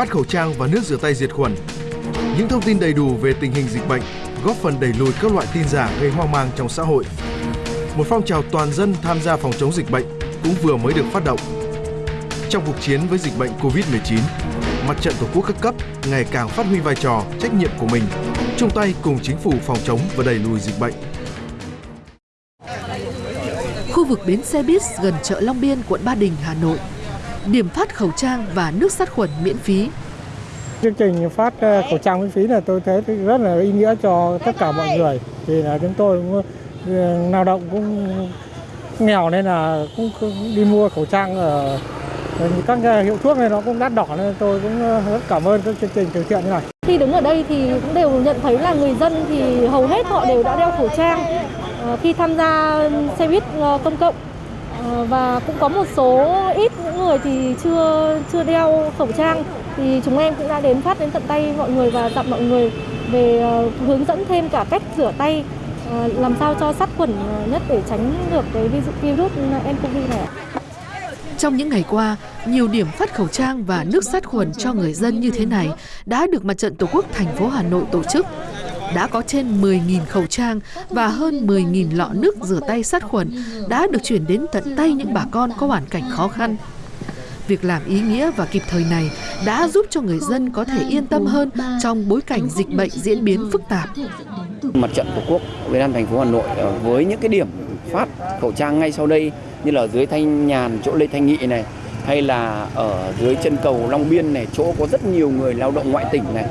phát khẩu trang và nước rửa tay diệt khuẩn. Những thông tin đầy đủ về tình hình dịch bệnh góp phần đẩy lùi các loại tin giả gây hoang mang trong xã hội. Một phong trào toàn dân tham gia phòng chống dịch bệnh cũng vừa mới được phát động. Trong cuộc chiến với dịch bệnh Covid-19, Mặt trận Tổ quốc các cấp ngày càng phát huy vai trò, trách nhiệm của mình, chung tay cùng chính phủ phòng chống và đẩy lùi dịch bệnh. Khu vực bến xe buýt gần chợ Long Biên, quận Ba Đình, Hà Nội. Điểm phát khẩu trang và nước sát khuẩn miễn phí. Chương trình phát ờ, khẩu trang miễn phí là tôi thấy rất là ý nghĩa cho tất cả mọi người. Thì là chúng tôi cũng ờ, lao động cũng nghèo nên là cũng đi mua khẩu trang ở các hiệu thuốc này nó cũng đắt đỏ nên tôi cũng ờ, rất cảm ơn các chương trình từ thiện như này. Khi đứng ở đây thì cũng đều nhận thấy là người dân thì hầu hết họ đều đã đeo khẩu trang khi tham gia xe buýt công cộng Ờ, và cũng có một số ít những người thì chưa chưa đeo khẩu trang thì chúng em cũng đã đến phát đến tận tay mọi người và dặn mọi người về uh, hướng dẫn thêm cả cách rửa tay uh, làm sao cho sát khuẩn nhất để tránh được cái virus ừ, nCoV này. Trong những ngày qua, nhiều điểm phát khẩu trang và nước sát khuẩn cho người dân như thế này đã được Mặt trận Tổ quốc thành phố Hà Nội tổ chức. Đã có trên 10.000 khẩu trang và hơn 10.000 lọ nước rửa tay sát khuẩn đã được chuyển đến tận tay những bà con có hoàn cảnh khó khăn. Việc làm ý nghĩa và kịp thời này đã giúp cho người dân có thể yên tâm hơn trong bối cảnh dịch bệnh diễn biến phức tạp. Mặt trận Tổ quốc Việt Nam thành phố Hà Nội ờ, với những cái điểm phát khẩu trang ngay sau đây như là dưới Thanh Nhàn, chỗ Lê Thanh Nghị này, hay là ở dưới chân cầu Long Biên này, chỗ có rất nhiều người lao động ngoại tỉnh này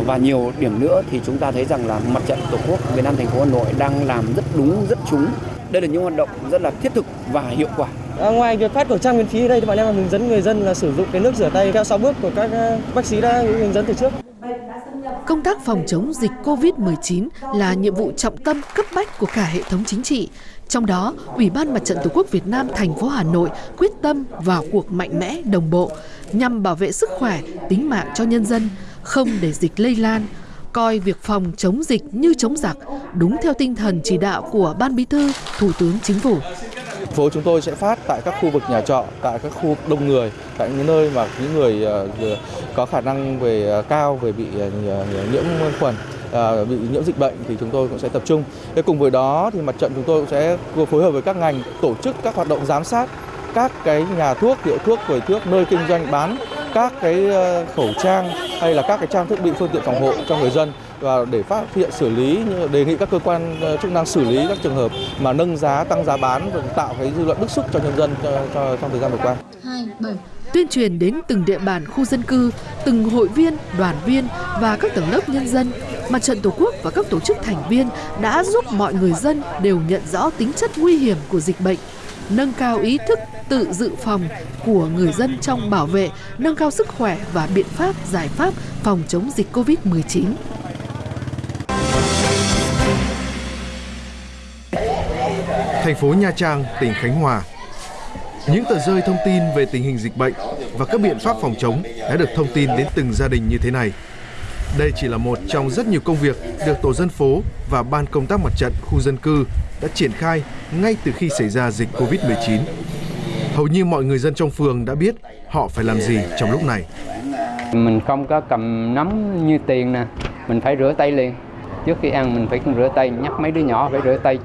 và nhiều điểm nữa thì chúng ta thấy rằng là mặt trận tổ quốc Việt Nam thành phố Hà Nội đang làm rất đúng rất trúng đây là những hoạt động rất là thiết thực và hiệu quả À, ngoài việc phát khẩu trang miễn phí đây thì bọn em hướng dẫn người dân là sử dụng cái nước rửa tay theo 6 bước của các à, bác sĩ đã hướng dẫn từ trước. Công tác phòng chống dịch COVID-19 là nhiệm vụ trọng tâm cấp bách của cả hệ thống chính trị. Trong đó, Ủy ban Mặt trận Tổ quốc Việt Nam thành phố Hà Nội quyết tâm vào cuộc mạnh mẽ, đồng bộ nhằm bảo vệ sức khỏe, tính mạng cho nhân dân, không để dịch lây lan, coi việc phòng chống dịch như chống giặc, đúng theo tinh thần chỉ đạo của Ban Bí thư, Thủ tướng Chính phủ phố chúng tôi sẽ phát tại các khu vực nhà trọ, tại các khu đông người, tại những nơi mà những người à, có khả năng về à, cao về bị à, nhiễm khuẩn bị nhiễm dịch bệnh thì chúng tôi cũng sẽ tập trung. Thế cùng với đó thì mặt trận chúng tôi cũng sẽ phối hợp với các ngành tổ chức các hoạt động giám sát các cái nhà thuốc, hiệu thuốc, quầy thuốc nơi kinh doanh bán các cái ờ, khẩu trang hay là các cái trang thiết bị phương tiện phòng hộ cho người dân và để phát hiện xử lý đề nghị các cơ quan ờ, chức năng xử lý các trường hợp mà nâng giá tăng giá bán và tạo cái dư luận bức xúc cho nhân dân cho, cho trong thời gian vừa qua. Tuyên truyền đến từng địa bàn khu dân cư, từng hội viên, đoàn viên và các tầng lớp nhân dân, Mặt trận Tổ quốc và các tổ chức thành viên đã giúp mọi người dân đều nhận rõ tính chất nguy hiểm của dịch bệnh, nâng cao ý thức tự dự phòng của người dân trong bảo vệ, nâng cao sức khỏe và biện pháp giải pháp phòng chống dịch COVID-19. thành phố Nha Trang, tỉnh Khánh Hòa. Những tờ rơi thông tin về tình hình dịch bệnh và các biện pháp phòng chống đã được thông tin đến từng gia đình như thế này. Đây chỉ là một trong rất nhiều công việc được tổ dân phố và ban công tác mặt trận khu dân cư đã triển khai ngay từ khi xảy ra dịch Covid-19. Hầu như mọi người dân trong phường đã biết họ phải làm gì trong lúc này. Mình không có cầm nắm như tiền nè, mình phải rửa tay liền. Trước khi ăn mình phải rửa tay, nhắc mấy đứa nhỏ phải rửa tay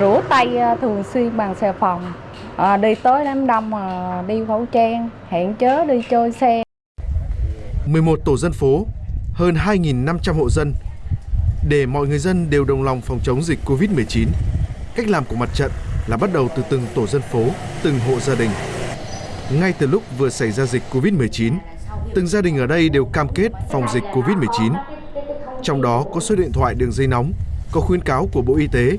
Rửa tay à, thường xuyên bằng xà phòng, à, đi tới đám đông à, đi khẩu trang, hẹn chớ đi chơi xe. 11 tổ dân phố, hơn 2.500 hộ dân. Để mọi người dân đều đồng lòng phòng chống dịch Covid-19, cách làm của mặt trận là bắt đầu từ từng tổ dân phố, từng hộ gia đình. Ngay từ lúc vừa xảy ra dịch Covid-19, từng gia đình ở đây đều cam kết phòng dịch Covid-19. Trong đó có số điện thoại đường dây nóng, có khuyến cáo của Bộ Y tế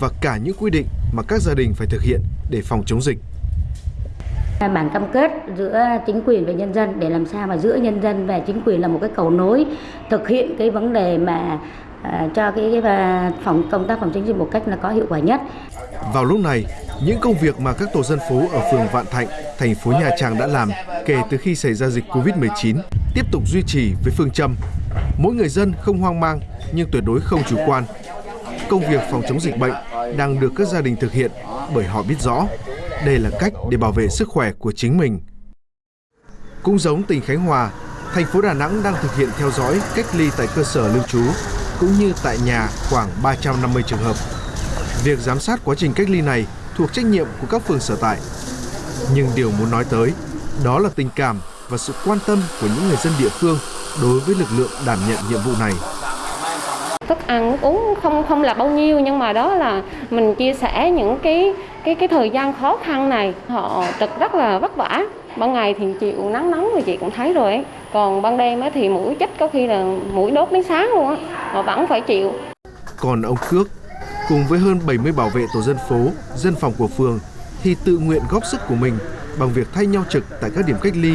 và cả những quy định mà các gia đình phải thực hiện để phòng chống dịch. Bản cam kết giữa chính quyền và nhân dân để làm sao mà giữa nhân dân và chính quyền là một cái cầu nối thực hiện cái vấn đề mà à, cho cái, cái à, phòng công tác phòng chống dịch một cách là có hiệu quả nhất. Vào lúc này, những công việc mà các tổ dân phố ở phường Vạn Thạnh, thành phố Nha Trang đã làm kể từ khi xảy ra dịch Covid-19 tiếp tục duy trì với phương châm mỗi người dân không hoang mang nhưng tuyệt đối không chủ quan công việc phòng chống dịch bệnh đang được các gia đình thực hiện bởi họ biết rõ đây là cách để bảo vệ sức khỏe của chính mình. Cũng giống tỉnh Khánh Hòa, thành phố Đà Nẵng đang thực hiện theo dõi cách ly tại cơ sở lưu trú cũng như tại nhà khoảng 350 trường hợp. Việc giám sát quá trình cách ly này thuộc trách nhiệm của các phường sở tại. Nhưng điều muốn nói tới đó là tình cảm và sự quan tâm của những người dân địa phương đối với lực lượng đảm nhận nhiệm vụ này. Thức ăn nước uống không không là bao nhiêu nhưng mà đó là mình chia sẻ những cái cái cái thời gian khó khăn này. Họ trực rất là vất vả. Ban ngày thì chịu nắng nóng thì chị cũng thấy rồi ấy. Còn ban đêm thì mũi chích có khi là mũi đốt đến sáng luôn á. Họ vẫn phải chịu. Còn ông Cước cùng với hơn 70 bảo vệ tổ dân phố, dân phòng của phường thì tự nguyện góp sức của mình bằng việc thay nhau trực tại các điểm cách ly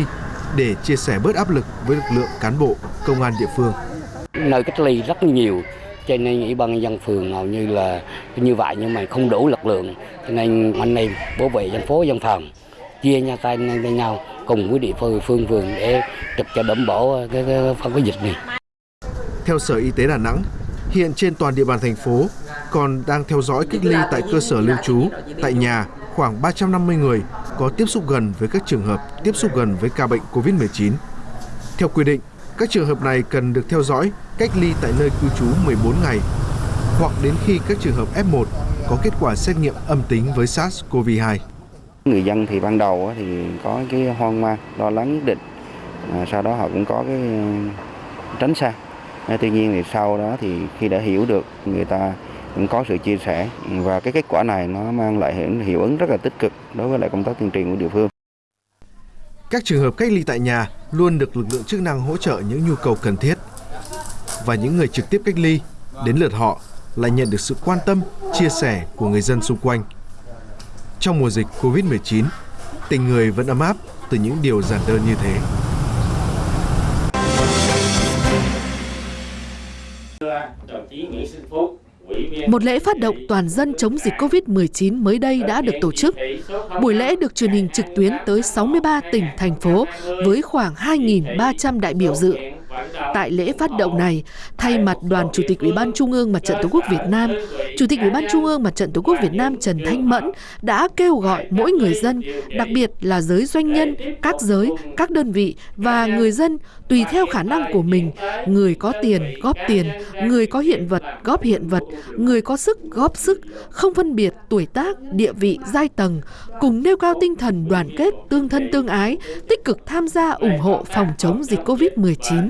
để chia sẻ bớt áp lực với lực lượng cán bộ, công an địa phương. Nơi cách ly rất nhiều, cho nên ủy ban dân phường hầu như là như vậy nhưng mà không đủ lực lượng, cho nên anh em bảo vệ dân phố dân phòng chia nhau tay với nhau cùng với địa phương phương phường để trực cho đảm bảo cái, cái phòng cái dịch này. Theo Sở Y tế Đà Nẵng, hiện trên toàn địa bàn thành phố còn đang theo dõi cách ly tại cơ sở lưu trú, tại nhà khoảng 350 người có tiếp xúc gần với các trường hợp tiếp xúc gần với ca bệnh COVID-19. Theo quy định, các trường hợp này cần được theo dõi cách ly tại nơi cư trú 14 ngày hoặc đến khi các trường hợp F1 có kết quả xét nghiệm âm tính với SARS-CoV-2. Người dân thì ban đầu thì có cái hoang mang, lo lắng nhất định. À, sau đó họ cũng có cái ờ, tránh xa. À, tuy nhiên thì sau đó thì khi đã hiểu được người ta cũng có sự chia sẻ và cái kết quả này nó mang lại hiệu ứng rất là tích cực đối với lại công tác tuyên truyền của địa phương. Các trường hợp cách ly tại nhà luôn được lực lượng chức năng hỗ trợ những nhu cầu cần thiết. Và những người trực tiếp cách ly, đến lượt họ lại nhận được sự quan tâm, chia sẻ của người dân xung quanh. Trong mùa dịch Covid-19, tình người vẫn ấm áp từ những điều giản đơn như thế. Một lễ phát động toàn dân chống dịch COVID-19 mới đây đã được tổ chức. Buổi lễ được truyền hình trực tuyến tới 63 tỉnh, thành phố với khoảng 2.300 đại biểu dự. Tại lễ phát động này, thay mặt đoàn Chủ tịch Ủy ban Trung ương Mặt trận Tổ quốc Việt Nam, Chủ tịch Ủy ban Trung ương Mặt trận Tổ quốc Việt Nam Trần Thanh Mẫn đã kêu gọi mỗi người dân, đặc biệt là giới doanh nhân, các giới, các đơn vị và người dân tùy theo khả năng của mình, người có tiền góp tiền, người có hiện vật góp hiện vật, người có sức góp sức, không phân biệt tuổi tác, địa vị, giai tầng, cùng nêu cao tinh thần đoàn kết, tương thân tương ái, tích cực tham gia ủng hộ phòng chống dịch COVID-19.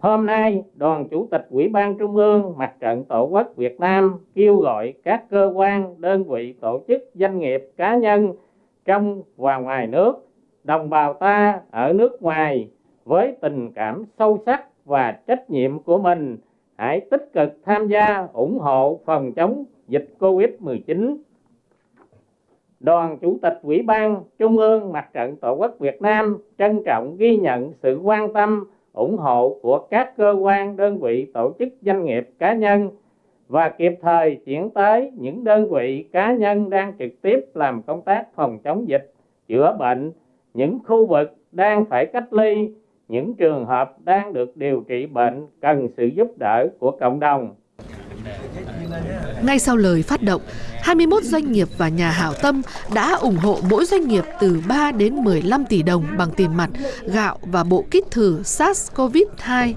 Hôm nay, Đoàn Chủ tịch Ủy ban Trung ương Mặt trận Tổ quốc Việt Nam kêu gọi các cơ quan, đơn vị, tổ chức, doanh nghiệp, cá nhân trong và ngoài nước, đồng bào ta ở nước ngoài với tình cảm sâu sắc và trách nhiệm của mình hãy tích cực tham gia ủng hộ phòng chống dịch COVID-19 Đoàn Chủ tịch Ủy ban Trung ương Mặt trận Tổ quốc Việt Nam trân trọng ghi nhận sự quan tâm, ủng hộ của các cơ quan, đơn vị, tổ chức, doanh nghiệp, cá nhân và kịp thời chuyển tới những đơn vị cá nhân đang trực tiếp làm công tác phòng chống dịch, chữa bệnh, những khu vực đang phải cách ly, những trường hợp đang được điều trị bệnh cần sự giúp đỡ của cộng đồng. Ngay sau lời phát động, 21 doanh nghiệp và nhà hảo tâm đã ủng hộ mỗi doanh nghiệp từ 3 đến 15 tỷ đồng bằng tiền mặt, gạo và bộ kit thử SARS-CoV-2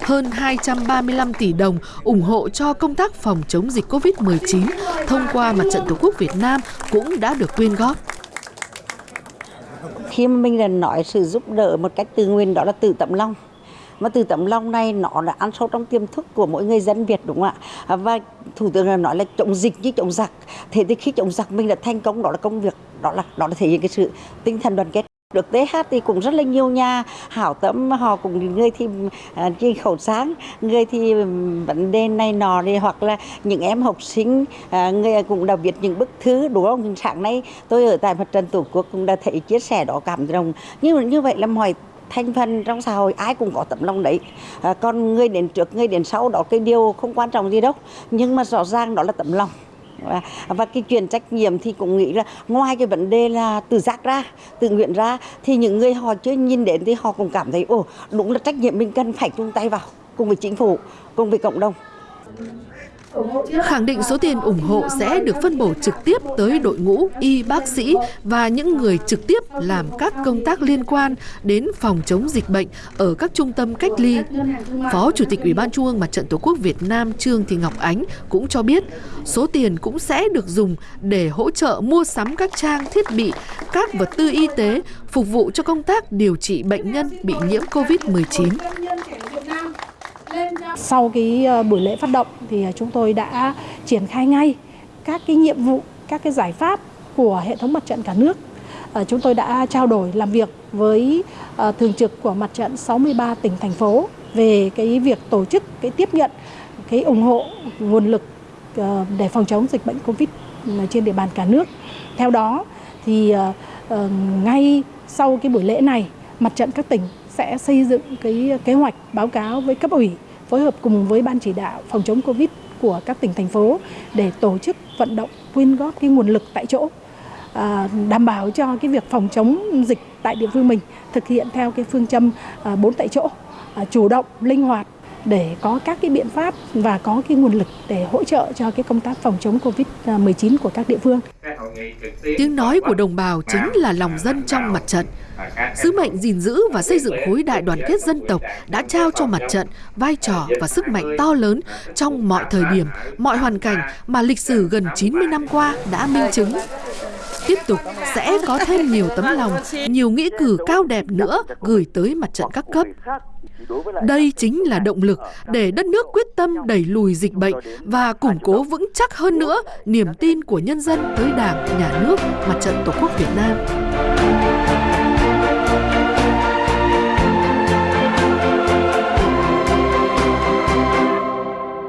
hơn 235 tỷ đồng ủng hộ cho công tác phòng chống dịch COVID-19 thông qua Mặt trận Tổ quốc Việt Nam cũng đã được quyên góp. Khi mà mình là nói sự giúp đỡ một cách tự nguyện đó là tự tấm lòng mà từ tấm lòng này nó đã ăn sâu trong tiềm thức của mỗi người dân Việt đúng không ạ? À, và thủ tướng là nói là chống dịch như chống giặc. Thế thì khi chống giặc mình đã thành công đó là công việc đó là đó là thể hiện cái sự tinh thần đoàn kết. Được TH thì cũng rất là nhiều nhà hảo tâm họ cũng người thì uh, khẩu sáng người thì vấn đề này nọ đi hoặc là những em học sinh uh, người cũng đã viết những bức thư đúng không? Sáng nay tôi ở tại mặt trận tổ quốc cũng đã thấy chia sẻ đó cảm động. Như như vậy là mọi thành phần trong xã hội ai cũng có tấm lòng đấy. À, còn người đến trước người đến sau đó cái điều không quan trọng gì đâu. Nhưng mà rõ ràng đó là tấm lòng. Và, và cái chuyện trách nhiệm thì cũng nghĩ là ngoài cái vấn đề là tự giác ra tự nguyện ra thì những người họ chưa nhìn đến thì họ cũng cảm thấy ồ đúng là trách nhiệm mình cần phải chung tay vào cùng với chính phủ cùng với cộng đồng khẳng định số tiền ủng hộ sẽ được phân bổ trực tiếp tới đội ngũ y bác sĩ và những người trực tiếp làm các công tác liên quan đến phòng chống dịch bệnh ở các trung tâm cách ly. Phó Chủ tịch Ủy ban Trung ương Mặt trận Tổ quốc Việt Nam Trương Thị Ngọc Ánh cũng cho biết số tiền cũng sẽ được dùng để hỗ trợ mua sắm các trang thiết bị, các vật tư y tế phục vụ cho công tác điều trị bệnh nhân bị nhiễm COVID-19. Sau cái ờ, buổi lễ phát động thì ờ, chúng tôi đã triển khai ngay các cái nhiệm vụ, các cái giải pháp của hệ thống mặt trận cả nước. Ờ, chúng tôi đã trao đổi làm việc với thường trực của mặt trận 63 tỉnh thành phố về cái việc tổ chức cái tiếp nhận cái ủng hộ nguồn lực để phòng chống dịch bệnh Covid trên địa bàn cả nước. Theo đó thì ngay sau cái buổi lễ này, mặt trận các tỉnh sẽ xây dựng cái kế hoạch báo cáo với cấp ủy phối hợp cùng với ban chỉ đạo phòng chống covid của các tỉnh thành phố để tổ chức vận động quyên góp cái nguồn lực tại chỗ à, đảm bảo cho cái việc phòng chống dịch tại địa phương mình thực hiện theo cái phương châm à, bốn tại chỗ à, chủ động linh hoạt để có các cái biện pháp và có cái nguồn lực để hỗ trợ cho cái công tác phòng chống Covid-19 của các địa phương. Tiếng nói của đồng bào chính là lòng dân trong mặt trận. Sứ mệnh gìn giữ và xây dựng khối đại đoàn kết dân tộc đã trao cho mặt trận vai trò và sức mạnh to lớn trong mọi thời điểm, mọi hoàn cảnh mà lịch sử gần 90 năm qua đã minh chứng tiếp tục sẽ có thêm nhiều tấm lòng, nhiều nghĩa cử cao đẹp nữa gửi tới mặt trận các cấp. Đây chính là động lực để đất nước quyết tâm đẩy lùi dịch bệnh và củng cố vững chắc hơn nữa niềm tin của nhân dân tới Đảng, Nhà nước, Mặt trận Tổ quốc Việt Nam.